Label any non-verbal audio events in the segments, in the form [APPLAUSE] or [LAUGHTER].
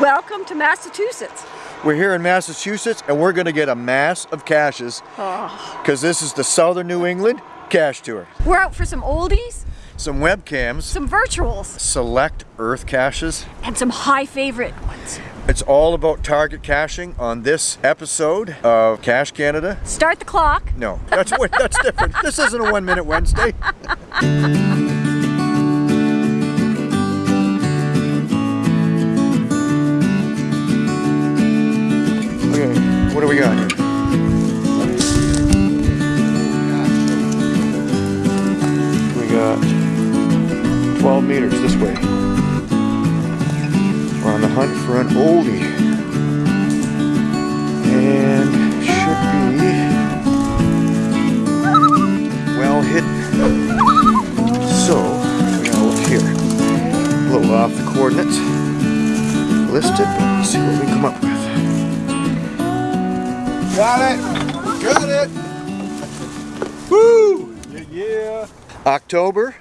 Welcome to Massachusetts. We're here in Massachusetts and we're going to get a mass of caches because Oh. this is the Southern New England Cache Tour. We're out for some oldies, Some webcams, some virtuals, select earth caches. and some high favorite ones. It's all about target caching on this episode of Cache Canada. Start the clock. No, that's [LAUGHS] that's different. This isn't a one minute Wednesday. [LAUGHS] what do we got here? We got 12 meters this way. We're on the hunt for an oldie. Got it! Got it! Woo! Yeah, yeah. October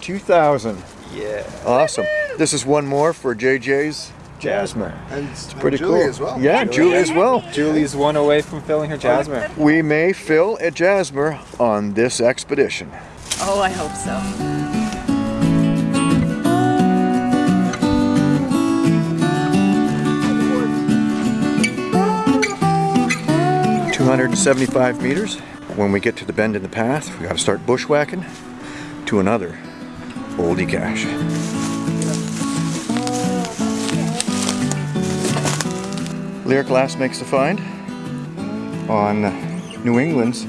2000. Yeah. Awesome. This is one more for JJ's Jasmer. And it's Pretty Julie cool. as well. Yeah, Julie as well. Julie's one away from filling her Jasmer. We may fill a Jasmer on this expedition. Oh, I hope so. 275 meters. When we get to the bend in the path, we gotta start bushwhacking to another oldie cache. Lyric Glass makes the find on New England's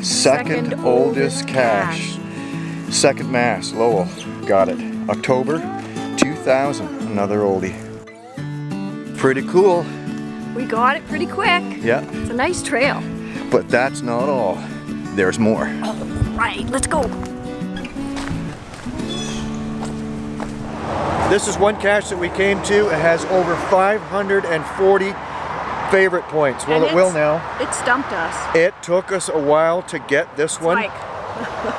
second, Second oldest oldest cache. Second Mass, Lowell. Got it. October 2000. Another oldie. Pretty cool. We got it pretty quick. Yeah. It's a nice trail. But that's not all. There's more. Right, let's go. This is one cache that we came to. It has over 540 favorite points. Well, it will now. It stumped us. It took us a while to get this one, Mike.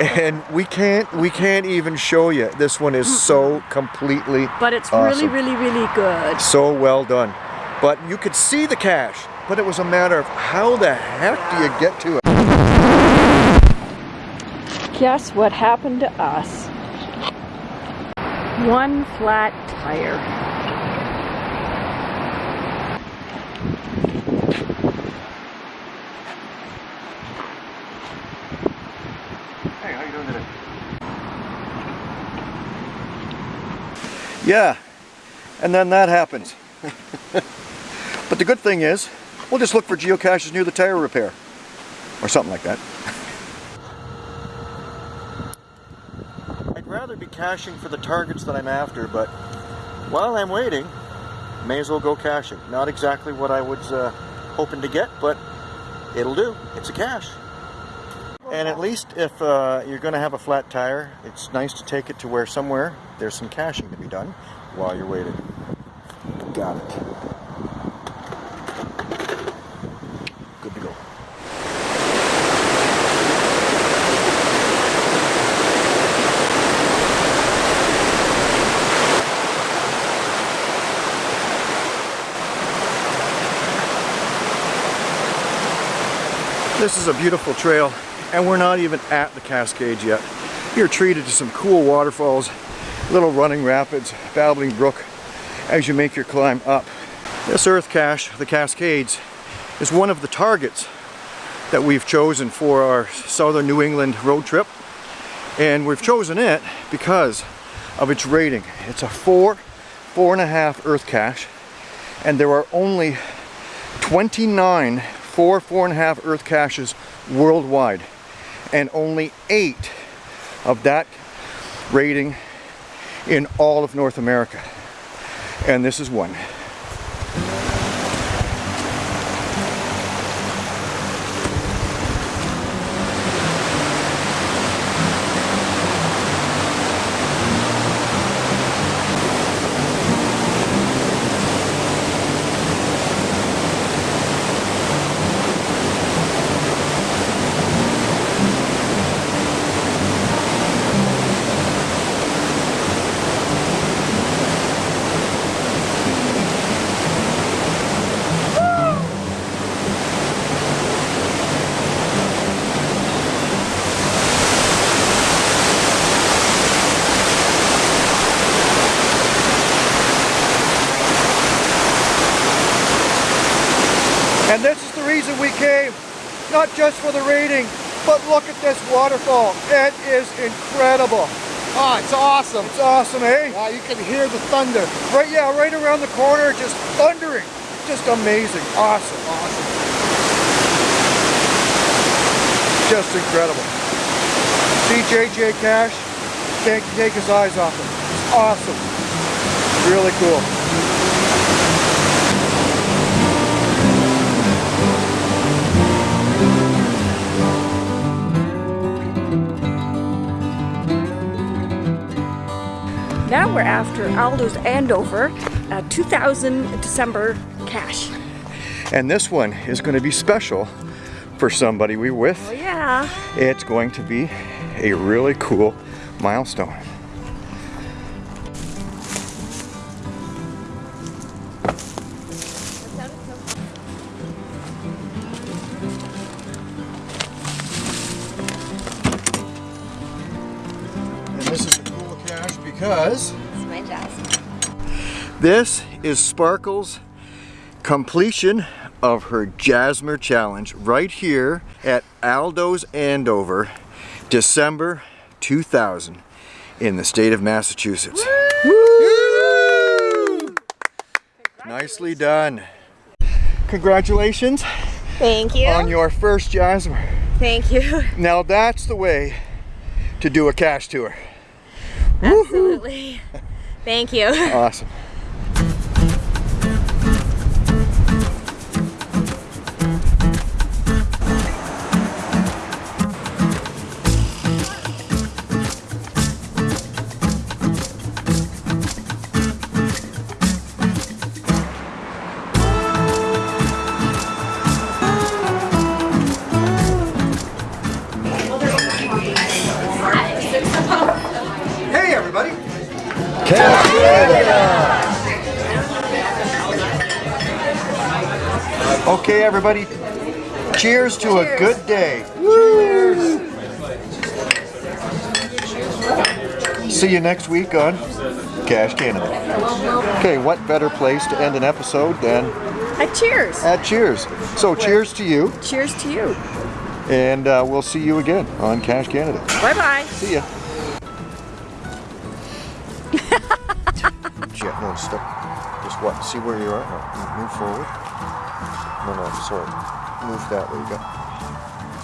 [LAUGHS] and we can't we can't even show you. This one is so completely But it's Awesome. really, really, really good. so well done. But you could see the cache, but it was a matter of how the heck do you get to it? Guess what happened to us? One flat tire. Hey, how you doing today? Yeah, and then that happens. [LAUGHS] but the good thing is, we'll just look for geocaches near the tire repair, or something like that. [LAUGHS] I'd rather be caching for the targets that I'm after, but while I'm waiting, may as well go caching. Not exactly what I was uh, hoping to get, but it'll do. It's a cache. And at least if uh, you're going to have a flat tire, it's nice to take it to where somewhere there's some caching to be done while you're waiting. Got it. This is a beautiful trail, and we're not even at the Cascades yet. You're treated to some cool waterfalls, little running rapids, babbling brook as you make your climb up. This earth cache, the Cascades, is one of the targets that we've chosen for our southern New England road trip. And we've chosen it because of its rating. It's a four, four and a half earth cache, and there are only 29 four, four and a half earth caches worldwide, and only eight of that rating in all of North America. And this is one. Not just for the rating, but look at this waterfall. It is incredible. Oh, it's awesome. It's awesome, eh? Wow, you can hear the thunder. Right, yeah, right around the corner, just thundering. Just amazing. Awesome. Awesome. Just incredible. See JJ Cash? Can't take his eyes off him. It's awesome. Really cool. Now we're after Aldo's Andover uh, 2000 December cache. And this one is going to be special for somebody we with. Oh yeah. It's going to be a really cool milestone. Because It's my this is Sparkle's completion of her Jasmer Challenge right here at Aldo's Andover, December 2000 in the state of Massachusetts. Woo! Nicely done. Congratulations Thank you. on your first Jasmer. Thank you. Now that's the way to do a cache tour. Absolutely. [LAUGHS] Thank you. Awesome. Okay everybody, cheers to a good day. Cheers. See you next week on Cache Canada. Okay, what better place to end an episode than Uh, cheers. at Cheers. So cheers to you, cheers to you. and uh, we'll see you again on Cache Canada. Bye bye. See ya. Jet, step. Just what? See where you are? No, move forward. No, no, sorry. Move that. way. you go.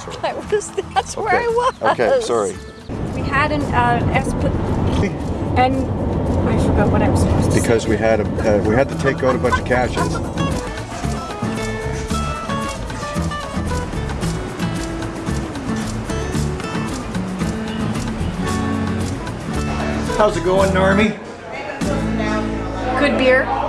Sorry. [LAUGHS] I was, that's where I was. Okay, sorry. We had an uh, esp- and I forgot what I was supposed to say. Because we had a, uh, we had to take out a bunch of caches. How's it going, Normie? Good beer.